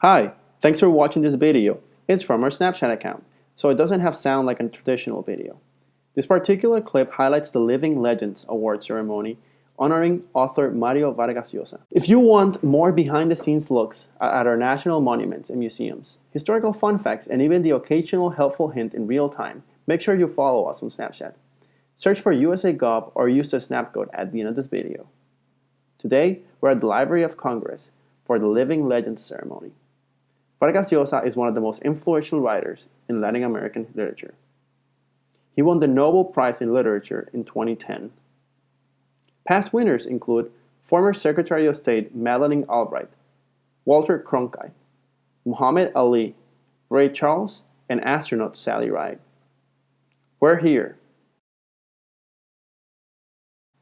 Hi, thanks for watching this video. It's from our Snapchat account, so it doesn't have sound like a traditional video. This particular clip highlights the Living Legends Award ceremony honoring author Mario Vargas Llosa. If you want more behind-the-scenes looks at our national monuments and museums, historical fun facts, and even the occasional helpful hint in real time, make sure you follow us on Snapchat. Search for USA or use the snap code at the end of this video. Today, we're at the Library of Congress for the Living Legends ceremony. Vargas Llosa is one of the most influential writers in Latin American literature. He won the Nobel Prize in Literature in 2010. Past winners include former Secretary of State Madeleine Albright, Walter Cronkite, Muhammad Ali, Ray Charles, and astronaut Sally Ride. We're here.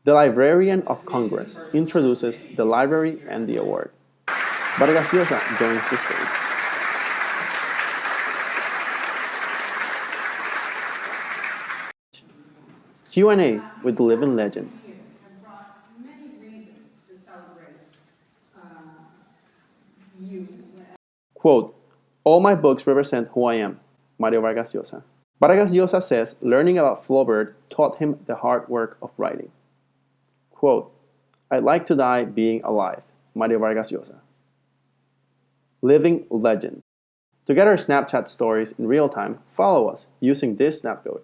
The Librarian of Congress introduces the library and the award. Vargas Llosa joins the stage. Q&A with the living legend. have brought many reasons to celebrate uh. Quote, all my books represent who I am, Mario Vargas Llosa. Vargas Llosa says learning about Flaubert taught him the hard work of writing. Quote, I'd like to die being alive, Mario Vargas Llosa. Living legend. To get our Snapchat stories in real time, follow us using this snap code.